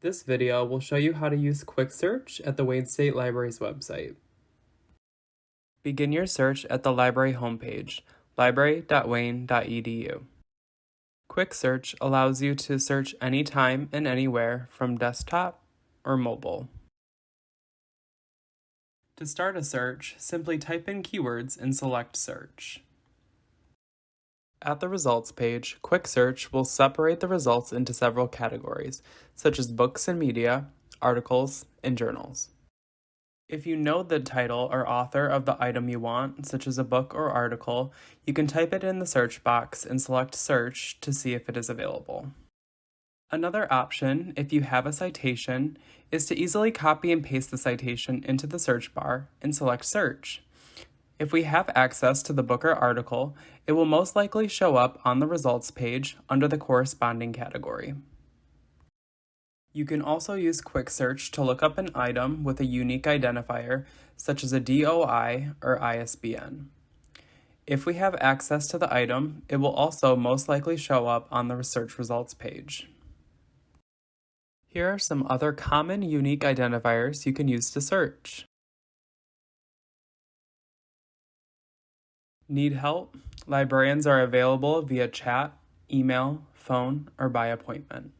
This video will show you how to use Quick Search at the Wayne State Library's website. Begin your search at the library homepage, library.wayne.edu. Quick Search allows you to search anytime and anywhere from desktop or mobile. To start a search, simply type in keywords and select Search. At the results page, Quick Search will separate the results into several categories, such as books and media, articles, and journals. If you know the title or author of the item you want, such as a book or article, you can type it in the search box and select Search to see if it is available. Another option, if you have a citation, is to easily copy and paste the citation into the search bar and select Search. If we have access to the book or article, it will most likely show up on the results page under the corresponding category. You can also use Quick Search to look up an item with a unique identifier, such as a DOI or ISBN. If we have access to the item, it will also most likely show up on the search results page. Here are some other common unique identifiers you can use to search. Need help? Librarians are available via chat, email, phone, or by appointment.